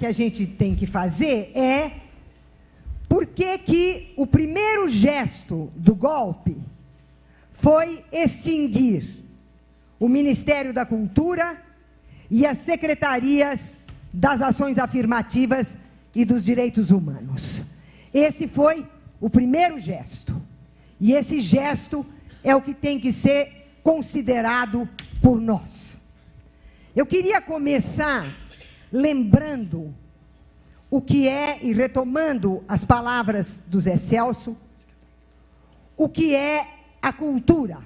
que a gente tem que fazer é por que, que o primeiro gesto do golpe foi extinguir o Ministério da Cultura e as secretarias das ações afirmativas e dos direitos humanos. Esse foi o primeiro gesto. E esse gesto é o que tem que ser considerado por nós. Eu queria começar lembrando o que é, e retomando as palavras do Zé Celso, o que é a cultura.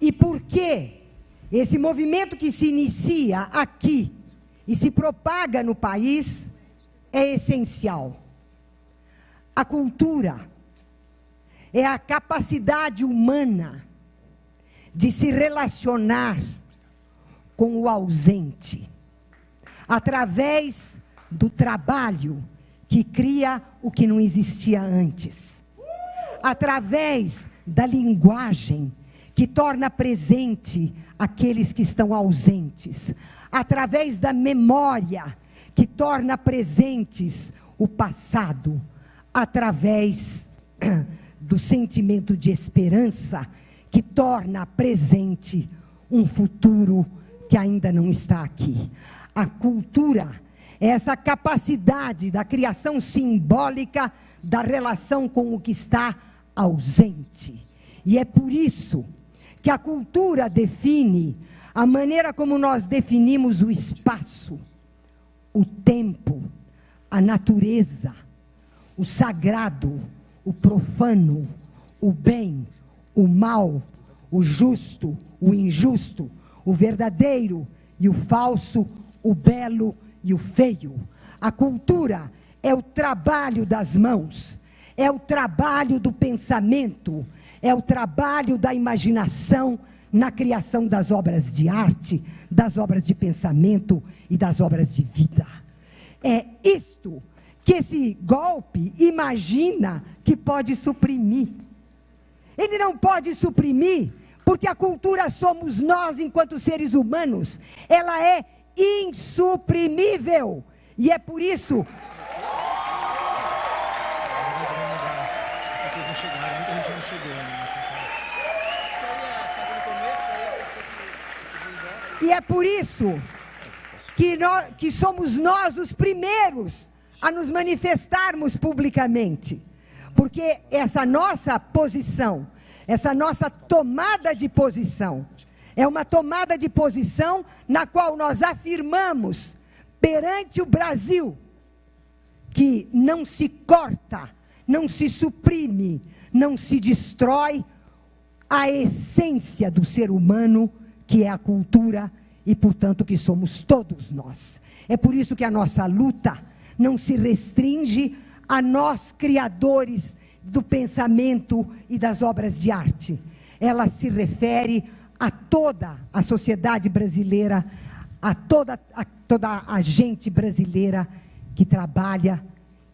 E por que esse movimento que se inicia aqui e se propaga no país é essencial. A cultura é a capacidade humana de se relacionar com o ausente, através do trabalho que cria o que não existia antes, através da linguagem que torna presente aqueles que estão ausentes, através da memória que torna presentes o passado, através do sentimento de esperança que torna presente um futuro que ainda não está aqui. A cultura essa capacidade da criação simbólica da relação com o que está ausente. E é por isso que a cultura define a maneira como nós definimos o espaço, o tempo, a natureza, o sagrado, o profano, o bem, o mal, o justo, o injusto, o verdadeiro e o falso, o belo e o feio. A cultura é o trabalho das mãos, é o trabalho do pensamento, é o trabalho da imaginação na criação das obras de arte, das obras de pensamento e das obras de vida. É isto que esse golpe imagina que pode suprimir. Ele não pode suprimir, porque a cultura somos nós enquanto seres humanos. Ela é insuprimível. E é por isso E é por isso que, nós, que somos nós os primeiros a nos manifestarmos publicamente. Porque essa nossa posição, essa nossa tomada de posição, é uma tomada de posição na qual nós afirmamos perante o Brasil que não se corta, não se suprime, não se destrói a essência do ser humano que é a cultura e, portanto, que somos todos nós. É por isso que a nossa luta não se restringe a nós, criadores do pensamento e das obras de arte. Ela se refere a toda a sociedade brasileira, a toda a, toda a gente brasileira que trabalha,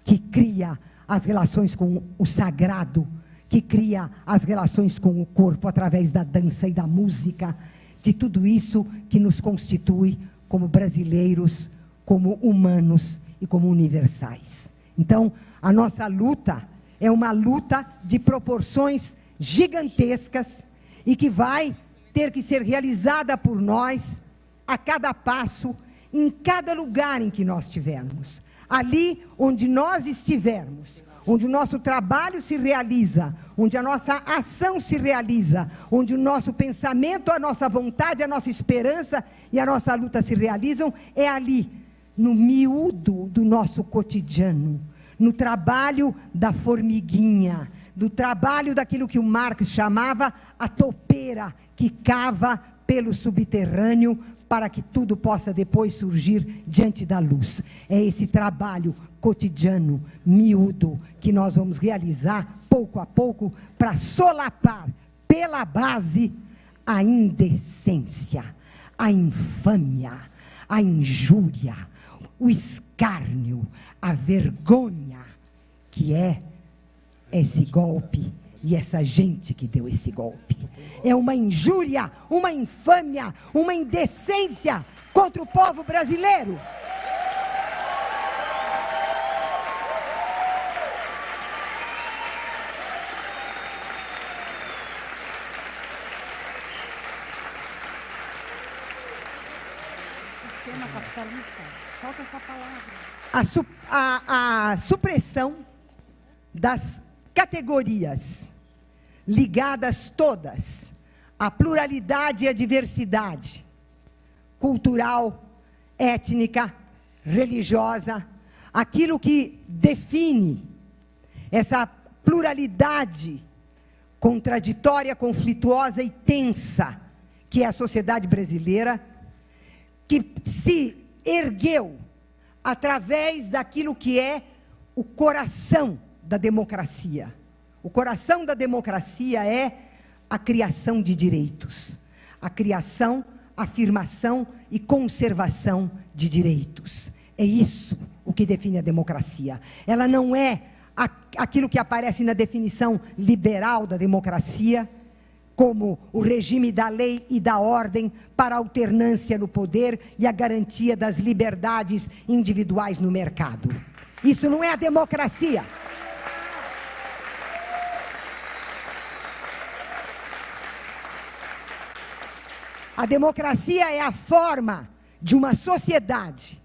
que cria as relações com o sagrado, que cria as relações com o corpo através da dança e da música, de tudo isso que nos constitui como brasileiros, como humanos e como universais. Então, a nossa luta é uma luta de proporções gigantescas e que vai ter que ser realizada por nós a cada passo, em cada lugar em que nós estivermos. Ali onde nós estivermos, onde o nosso trabalho se realiza, onde a nossa ação se realiza, onde o nosso pensamento, a nossa vontade, a nossa esperança e a nossa luta se realizam, é ali, no miúdo do nosso cotidiano, no trabalho da formiguinha, do trabalho daquilo que o Marx chamava a topeira, que cava pelo subterrâneo para que tudo possa depois surgir diante da luz. É esse trabalho cotidiano, miúdo, que nós vamos realizar pouco a pouco para solapar pela base a indecência, a infâmia, a injúria, o escárnio, a vergonha, que é esse golpe e essa gente que deu esse golpe é uma injúria, uma infâmia, uma indecência contra o povo brasileiro. Capitalista, falta essa palavra. A, su a, a supressão das categorias ligadas todas. À pluralidade e à diversidade. Cultural, étnica, religiosa, aquilo que define essa pluralidade contraditória, conflituosa e tensa que é a sociedade brasileira, que se ergueu através daquilo que é o coração da democracia. O coração da democracia é a criação de direitos, a criação, afirmação e conservação de direitos. É isso o que define a democracia. Ela não é aquilo que aparece na definição liberal da democracia, como o regime da lei e da ordem para a alternância no poder e a garantia das liberdades individuais no mercado. Isso não é a democracia. A democracia é a forma de uma sociedade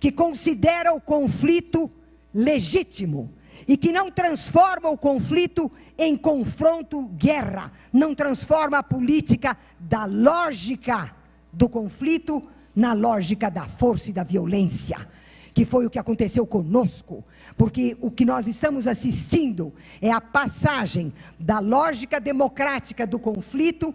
que considera o conflito legítimo e que não transforma o conflito em confronto, guerra, não transforma a política da lógica do conflito na lógica da força e da violência, que foi o que aconteceu conosco, porque o que nós estamos assistindo é a passagem da lógica democrática do conflito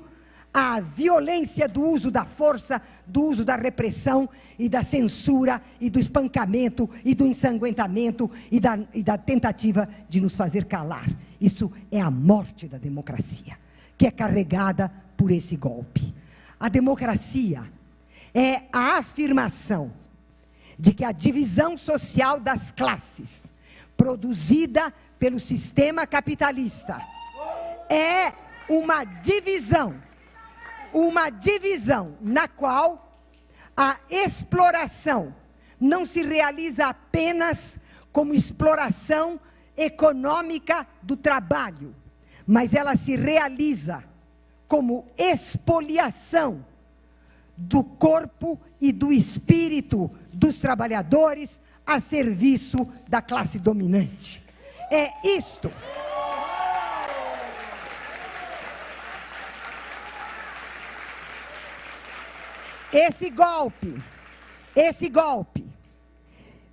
a violência do uso da força, do uso da repressão e da censura e do espancamento e do ensanguentamento e da, e da tentativa de nos fazer calar. Isso é a morte da democracia, que é carregada por esse golpe. A democracia é a afirmação de que a divisão social das classes, produzida pelo sistema capitalista, é uma divisão uma divisão na qual a exploração não se realiza apenas como exploração econômica do trabalho, mas ela se realiza como expoliação do corpo e do espírito dos trabalhadores a serviço da classe dominante. É isto. Esse golpe, esse golpe,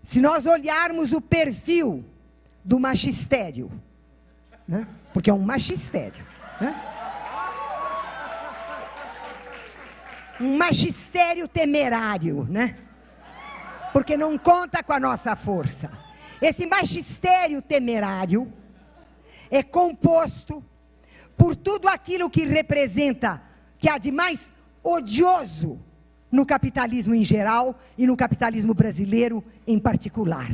se nós olharmos o perfil do machistério, né? porque é um machistério, né? um magistério temerário, né? Porque não conta com a nossa força. Esse magistério temerário é composto por tudo aquilo que representa, que há de mais odioso no capitalismo em geral e no capitalismo brasileiro em particular.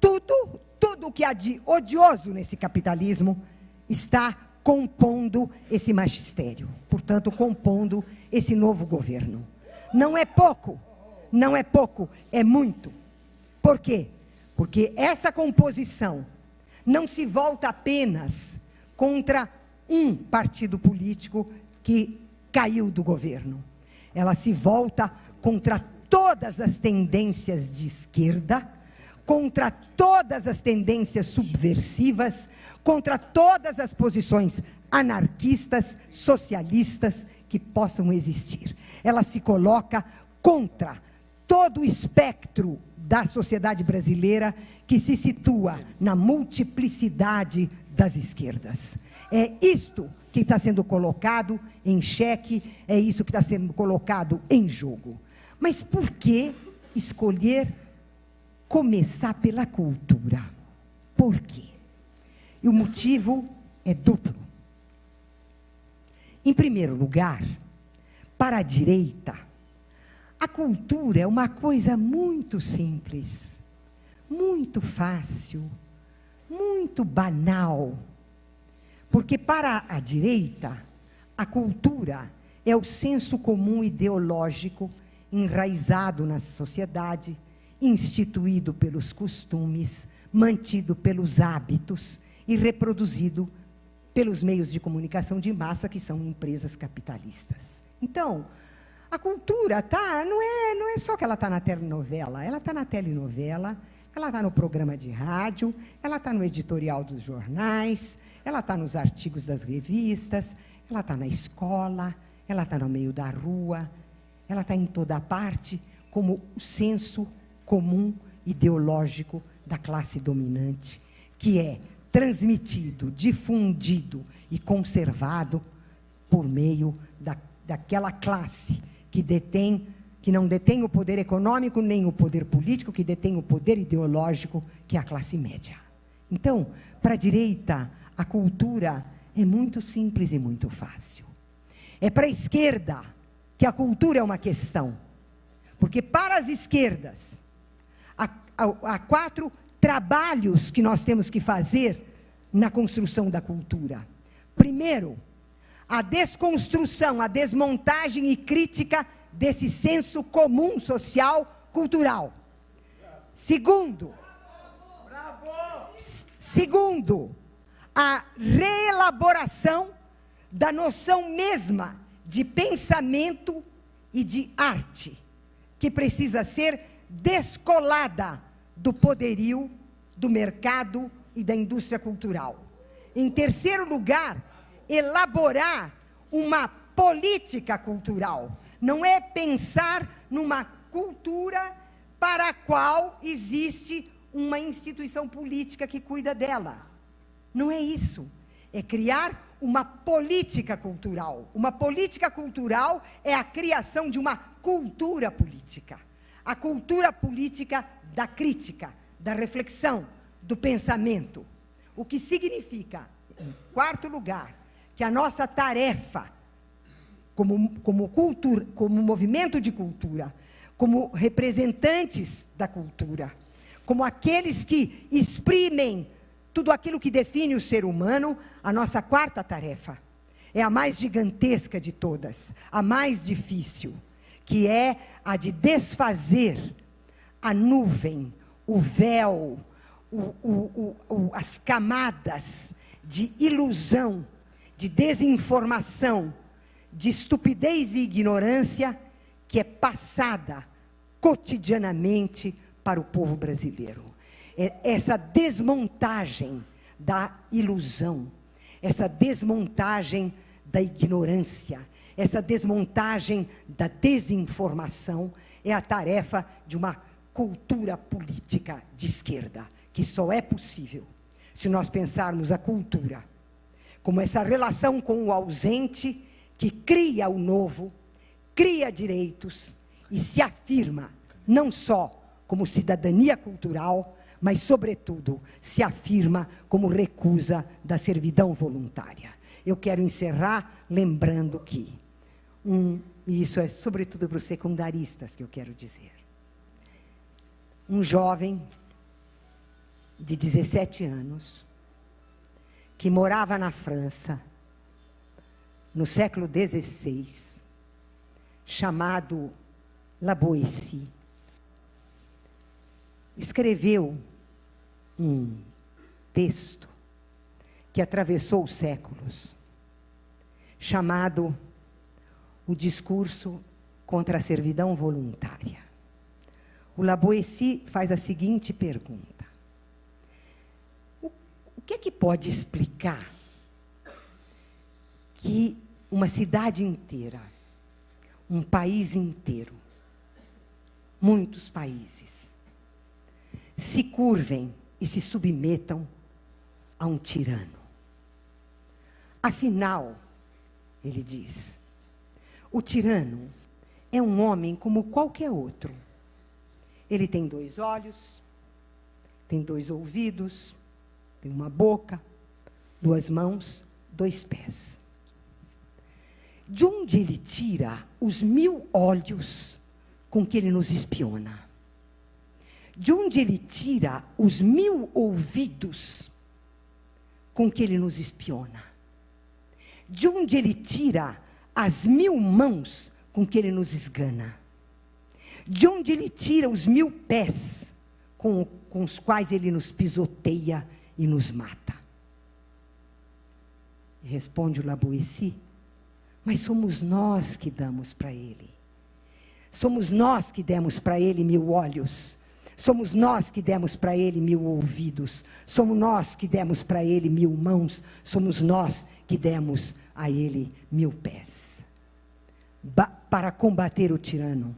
Tudo, tudo que há de odioso nesse capitalismo está compondo esse magistério, portanto, compondo esse novo governo. Não é pouco, não é pouco, é muito. Por quê? Porque essa composição não se volta apenas contra um partido político que caiu do governo ela se volta contra todas as tendências de esquerda, contra todas as tendências subversivas, contra todas as posições anarquistas, socialistas que possam existir. Ela se coloca contra todo o espectro da sociedade brasileira que se situa na multiplicidade das esquerdas. É isto que está sendo colocado em xeque, é isso que está sendo colocado em jogo. Mas por que escolher começar pela cultura? Por quê? E o motivo é duplo. Em primeiro lugar, para a direita, a cultura é uma coisa muito simples, muito fácil, muito banal porque para a direita, a cultura é o senso comum ideológico enraizado na sociedade, instituído pelos costumes, mantido pelos hábitos e reproduzido pelos meios de comunicação de massa, que são empresas capitalistas. Então, A cultura tá, não é, não é só que ela está na telenovela, ela está na telenovela, ela está no programa de rádio, ela está no editorial dos jornais, ela está nos artigos das revistas, ela está na escola, ela está no meio da rua, ela está em toda parte como o senso comum ideológico da classe dominante, que é transmitido, difundido e conservado por meio da, daquela classe que detém, que não detém o poder econômico nem o poder político, que detém o poder ideológico, que é a classe média. Então, para a direita, a cultura é muito simples e muito fácil. É para a esquerda que a cultura é uma questão. Porque para as esquerdas, há, há, há quatro trabalhos que nós temos que fazer na construção da cultura. Primeiro, a desconstrução, a desmontagem e crítica desse senso comum social cultural. Segundo, segundo, a reelaboração da noção mesma de pensamento e de arte, que precisa ser descolada do poderio, do mercado e da indústria cultural. Em terceiro lugar, elaborar uma política cultural. Não é pensar numa cultura para a qual existe uma instituição política que cuida dela. Não é isso. É criar uma política cultural. Uma política cultural é a criação de uma cultura política. A cultura política da crítica, da reflexão, do pensamento. O que significa, em quarto lugar, que a nossa tarefa, como, como, como movimento de cultura, como representantes da cultura, como aqueles que exprimem tudo aquilo que define o ser humano, a nossa quarta tarefa é a mais gigantesca de todas, a mais difícil, que é a de desfazer a nuvem, o véu, o, o, o, as camadas de ilusão, de desinformação, de estupidez e ignorância que é passada cotidianamente para o povo brasileiro. É essa desmontagem da ilusão, essa desmontagem da ignorância, essa desmontagem da desinformação é a tarefa de uma cultura política de esquerda, que só é possível se nós pensarmos a cultura como essa relação com o ausente que cria o novo, cria direitos e se afirma não só como cidadania cultural, mas, sobretudo, se afirma como recusa da servidão voluntária. Eu quero encerrar lembrando que, um, e isso é sobretudo para os secundaristas que eu quero dizer, um jovem de 17 anos, que morava na França, no século XVI, chamado La Boétie, escreveu um texto que atravessou os séculos, chamado O Discurso contra a Servidão Voluntária. O Laboessi faz a seguinte pergunta: o, o que é que pode explicar que uma cidade inteira, um país inteiro, muitos países, se curvem e se submetam a um tirano. Afinal, ele diz, o tirano é um homem como qualquer outro. Ele tem dois olhos, tem dois ouvidos, tem uma boca, duas mãos, dois pés. De onde ele tira os mil olhos com que ele nos espiona? De onde ele tira os mil ouvidos com que ele nos espiona? De onde ele tira as mil mãos com que ele nos esgana? De onde ele tira os mil pés com, com os quais ele nos pisoteia e nos mata? E responde o Laboessi, mas somos nós que damos para ele. Somos nós que demos para ele mil olhos. Somos nós que demos para ele mil ouvidos. Somos nós que demos para ele mil mãos. Somos nós que demos a ele mil pés. Ba para combater o tirano,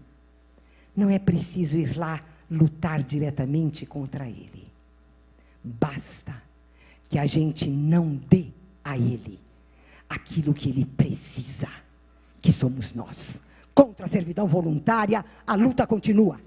não é preciso ir lá lutar diretamente contra ele. Basta que a gente não dê a ele aquilo que ele precisa, que somos nós. Contra a servidão voluntária, a luta continua.